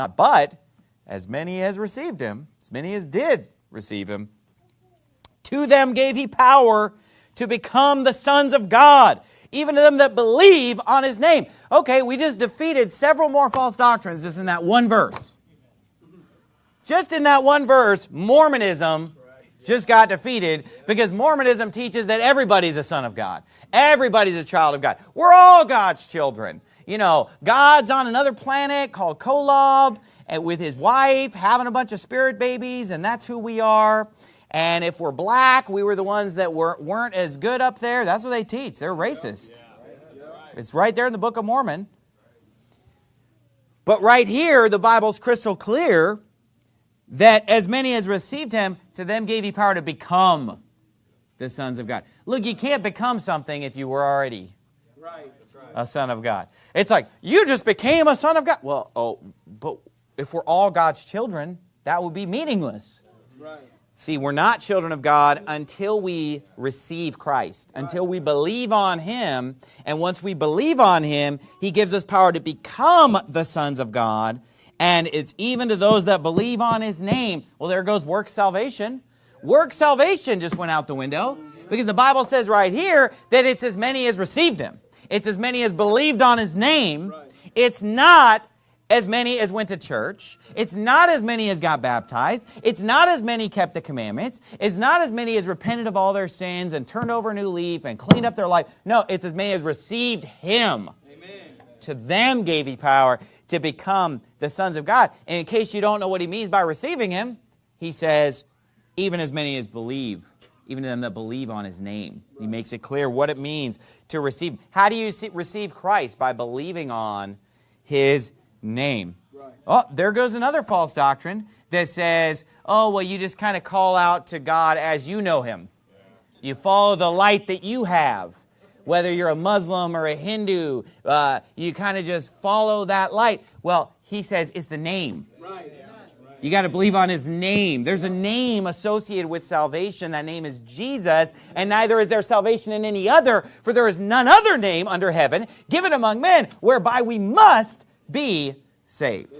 Uh, but as many as received him, as many as did receive him, to them gave he power to become the sons of God, even to them that believe on his name. Okay, we just defeated several more false doctrines just in that one verse. Just in that one verse, Mormonism just got defeated because Mormonism teaches that everybody's a son of God. Everybody's a child of God. We're all God's children. You know, God's on another planet called Kolob and with his wife having a bunch of spirit babies and that's who we are. And if we're black, we were the ones that were, weren't as good up there. That's what they teach. They're racist. It's right there in the Book of Mormon. But right here, the Bible's crystal clear that as many as received him, to them gave he power to become the sons of God. Look, you can't become something if you were already a son of God. It's like, you just became a son of God. Well, oh, but if we're all God's children, that would be meaningless. Right. See, we're not children of God until we receive Christ, until we believe on Him. And once we believe on Him, He gives us power to become the sons of God. And it's even to those that believe on His name. Well, there goes work salvation. Work salvation just went out the window because the Bible says right here that it's as many as received Him. It's as many as believed on His name. It's not as many as went to church. It's not as many as got baptized. It's not as many kept the commandments. It's not as many as repented of all their sins and turned over a new leaf and cleaned up their life. No, it's as many as received him. Amen. To them gave he power to become the sons of God. And in case you don't know what he means by receiving him, he says, even as many as believe, even to them that believe on his name. He makes it clear what it means to receive. How do you receive Christ? By believing on his name. Right. Oh, there goes another false doctrine that says, oh, well, you just kind of call out to God as you know him. Yeah. You follow the light that you have. Whether you're a Muslim or a Hindu, uh, you kind of just follow that light. Well, he says it's the name. Right. You got to believe on his name. There's a name associated with salvation. That name is Jesus. And neither is there salvation in any other, for there is none other name under heaven given among men whereby we must be saved.